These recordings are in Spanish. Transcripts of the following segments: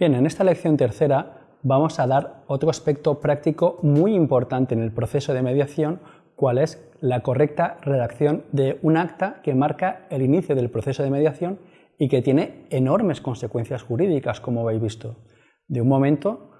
Bien, en esta lección tercera vamos a dar otro aspecto práctico muy importante en el proceso de mediación, cuál es la correcta redacción de un acta que marca el inicio del proceso de mediación y que tiene enormes consecuencias jurídicas, como habéis visto. De un momento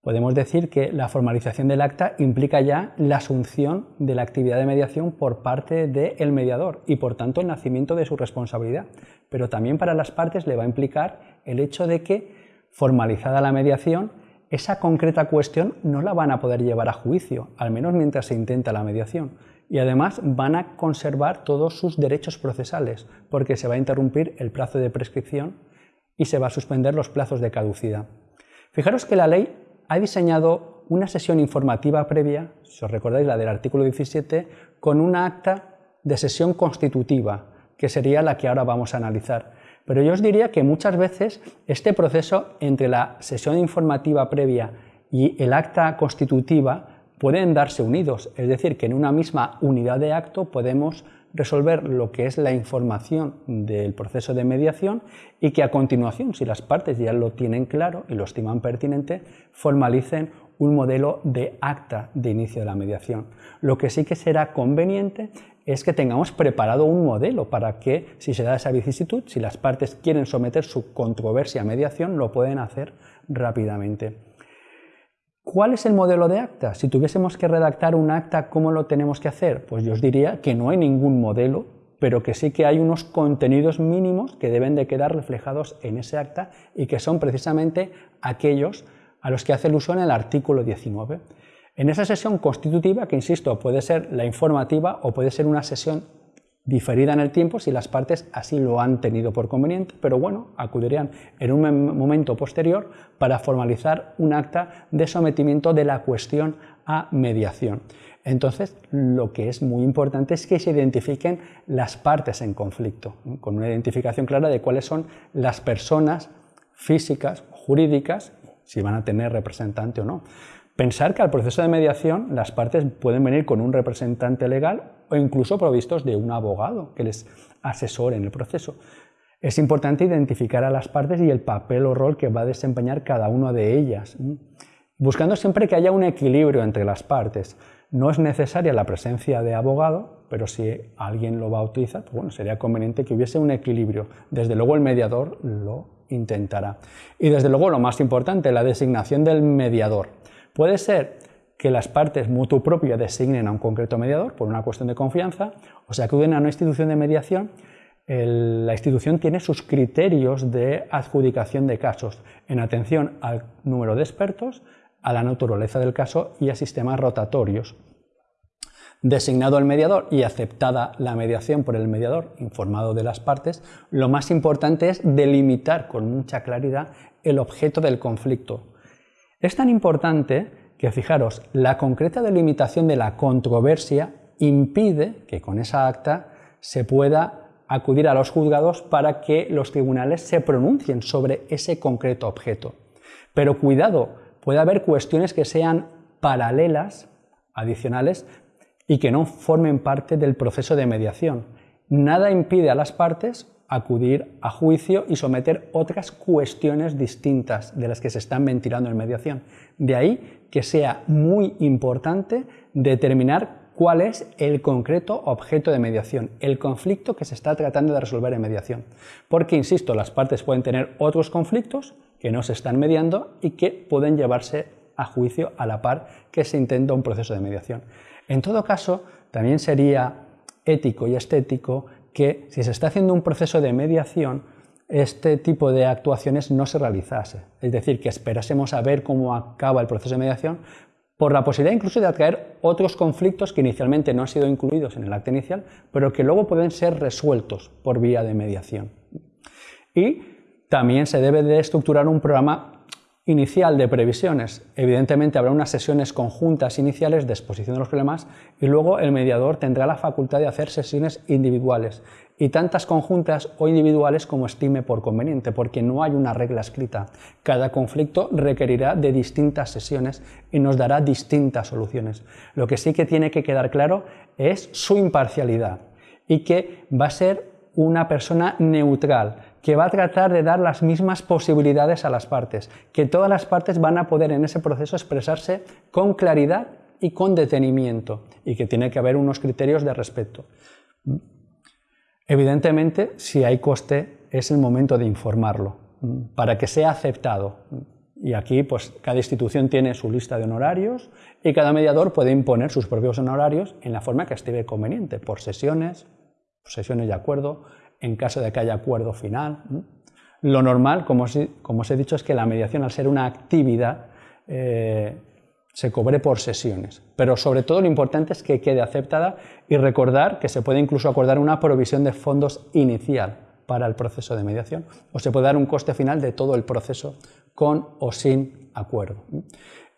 podemos decir que la formalización del acta implica ya la asunción de la actividad de mediación por parte del mediador y por tanto el nacimiento de su responsabilidad. Pero también para las partes le va a implicar el hecho de que, formalizada la mediación, esa concreta cuestión no la van a poder llevar a juicio, al menos mientras se intenta la mediación. Y además van a conservar todos sus derechos procesales, porque se va a interrumpir el plazo de prescripción y se va a suspender los plazos de caducidad. Fijaros que la ley ha diseñado una sesión informativa previa, si os recordáis la del artículo 17, con una acta de sesión constitutiva, que sería la que ahora vamos a analizar. Pero yo os diría que muchas veces este proceso entre la sesión informativa previa y el acta constitutiva pueden darse unidos, es decir, que en una misma unidad de acto podemos resolver lo que es la información del proceso de mediación y que a continuación, si las partes ya lo tienen claro y lo estiman pertinente, formalicen un modelo de acta de inicio de la mediación. Lo que sí que será conveniente es que tengamos preparado un modelo para que, si se da esa vicisitud, si las partes quieren someter su controversia a mediación, lo pueden hacer rápidamente. ¿Cuál es el modelo de acta? Si tuviésemos que redactar un acta, ¿cómo lo tenemos que hacer? Pues yo os diría que no hay ningún modelo, pero que sí que hay unos contenidos mínimos que deben de quedar reflejados en ese acta y que son precisamente aquellos a los que hace el uso el artículo 19. En esa sesión constitutiva, que insisto, puede ser la informativa o puede ser una sesión diferida en el tiempo si las partes así lo han tenido por conveniente, pero bueno, acudirían en un momento posterior para formalizar un acta de sometimiento de la cuestión a mediación. Entonces, lo que es muy importante es que se identifiquen las partes en conflicto, con una identificación clara de cuáles son las personas físicas, jurídicas, si van a tener representante o no. Pensar que al proceso de mediación las partes pueden venir con un representante legal o incluso provistos de un abogado que les asesore en el proceso. Es importante identificar a las partes y el papel o rol que va a desempeñar cada una de ellas, buscando siempre que haya un equilibrio entre las partes. No es necesaria la presencia de abogado, pero si alguien lo va a utilizar, pues bueno, sería conveniente que hubiese un equilibrio. Desde luego el mediador lo intentará. Y desde luego lo más importante, la designación del mediador. Puede ser que las partes mutuo propio designen a un concreto mediador por una cuestión de confianza, o sea, acuden a una institución de mediación, la institución tiene sus criterios de adjudicación de casos en atención al número de expertos, a la naturaleza del caso y a sistemas rotatorios. Designado el mediador y aceptada la mediación por el mediador, informado de las partes, lo más importante es delimitar con mucha claridad el objeto del conflicto, es tan importante que, fijaros, la concreta delimitación de la controversia impide que con esa acta se pueda acudir a los juzgados para que los tribunales se pronuncien sobre ese concreto objeto. Pero cuidado, puede haber cuestiones que sean paralelas, adicionales, y que no formen parte del proceso de mediación. Nada impide a las partes acudir a juicio y someter otras cuestiones distintas de las que se están ventilando en mediación. De ahí que sea muy importante determinar cuál es el concreto objeto de mediación, el conflicto que se está tratando de resolver en mediación. Porque, insisto, las partes pueden tener otros conflictos que no se están mediando y que pueden llevarse a juicio a la par que se intenta un proceso de mediación. En todo caso, también sería ético y estético que si se está haciendo un proceso de mediación, este tipo de actuaciones no se realizase. Es decir, que esperásemos a ver cómo acaba el proceso de mediación por la posibilidad incluso de atraer otros conflictos que inicialmente no han sido incluidos en el acta inicial, pero que luego pueden ser resueltos por vía de mediación. Y también se debe de estructurar un programa inicial de previsiones. Evidentemente habrá unas sesiones conjuntas iniciales de exposición de los problemas y luego el mediador tendrá la facultad de hacer sesiones individuales y tantas conjuntas o individuales como estime por conveniente, porque no hay una regla escrita. Cada conflicto requerirá de distintas sesiones y nos dará distintas soluciones. Lo que sí que tiene que quedar claro es su imparcialidad y que va a ser una persona neutral, que va a tratar de dar las mismas posibilidades a las partes, que todas las partes van a poder en ese proceso expresarse con claridad y con detenimiento, y que tiene que haber unos criterios de respeto. Evidentemente, si hay coste, es el momento de informarlo, para que sea aceptado. Y aquí, pues, cada institución tiene su lista de honorarios y cada mediador puede imponer sus propios honorarios en la forma que estime conveniente, por sesiones, sesiones de acuerdo, en caso de que haya acuerdo final. Lo normal, como os, he dicho, es que la mediación, al ser una actividad, eh, se cobre por sesiones. Pero sobre todo lo importante es que quede aceptada y recordar que se puede incluso acordar una provisión de fondos inicial para el proceso de mediación o se puede dar un coste final de todo el proceso con o sin acuerdo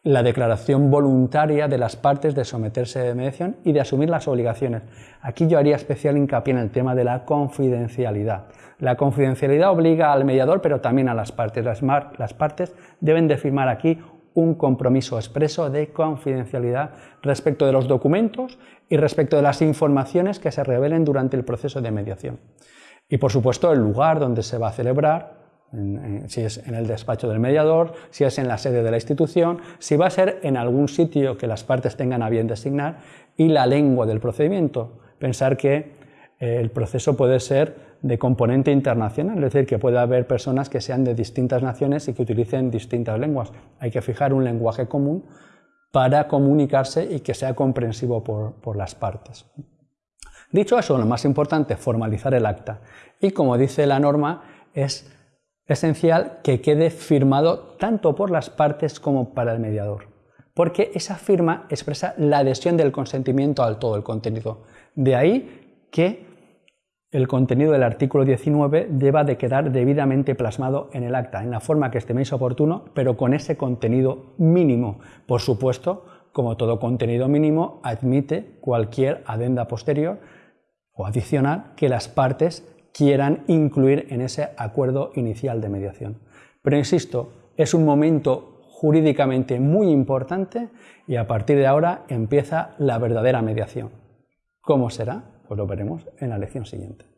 la declaración voluntaria de las partes de someterse a mediación y de asumir las obligaciones. Aquí yo haría especial hincapié en el tema de la confidencialidad. La confidencialidad obliga al mediador, pero también a las partes. Las, las partes deben de firmar aquí un compromiso expreso de confidencialidad respecto de los documentos y respecto de las informaciones que se revelen durante el proceso de mediación. Y por supuesto el lugar donde se va a celebrar, si es en el despacho del mediador, si es en la sede de la institución, si va a ser en algún sitio que las partes tengan a bien designar y la lengua del procedimiento. Pensar que eh, el proceso puede ser de componente internacional, es decir, que puede haber personas que sean de distintas naciones y que utilicen distintas lenguas. Hay que fijar un lenguaje común para comunicarse y que sea comprensivo por, por las partes. Dicho eso, lo más importante, formalizar el acta. Y como dice la norma, es esencial que quede firmado tanto por las partes como para el mediador, porque esa firma expresa la adhesión del consentimiento al todo el contenido. De ahí que el contenido del artículo 19 deba de quedar debidamente plasmado en el acta, en la forma que estiméis oportuno, pero con ese contenido mínimo. Por supuesto, como todo contenido mínimo, admite cualquier adenda posterior o adicional que las partes quieran incluir en ese acuerdo inicial de mediación. Pero insisto, es un momento jurídicamente muy importante y a partir de ahora empieza la verdadera mediación. ¿Cómo será? Pues lo veremos en la lección siguiente.